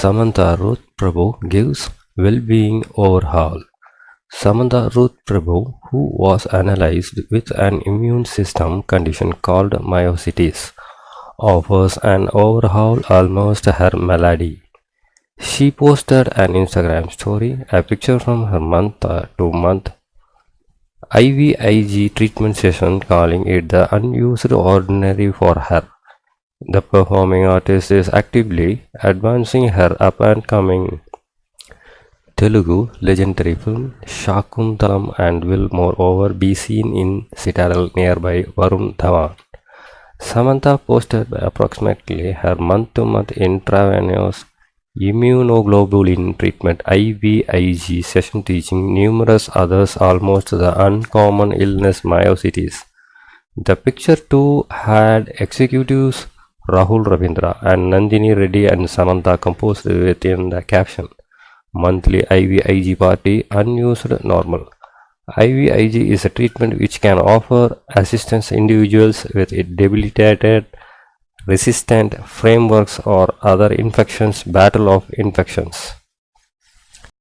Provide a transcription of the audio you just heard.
Samantha Ruth Prabhu gives well-being overhaul. Samantha Ruth Prabhu, who was analyzed with an immune system condition called myositis, offers an overhaul almost her malady. She posted an Instagram story, a picture from her month uh, to month IVIG treatment session, calling it the unused ordinary for her. The performing artist is actively advancing her up and coming Telugu legendary film Shakuntalam and will moreover be seen in Citadel nearby Varun Dhawan. Samantha posted approximately her month-to-month intravenous immunoglobulin treatment IVIG session teaching numerous others almost the uncommon illness myositis. The picture too had executives Rahul Ravindra and Nandini Reddy and Samantha composed within the caption monthly IVIG party unused normal. IVIG is a treatment which can offer assistance individuals with debilitated resistant frameworks or other infections battle of infections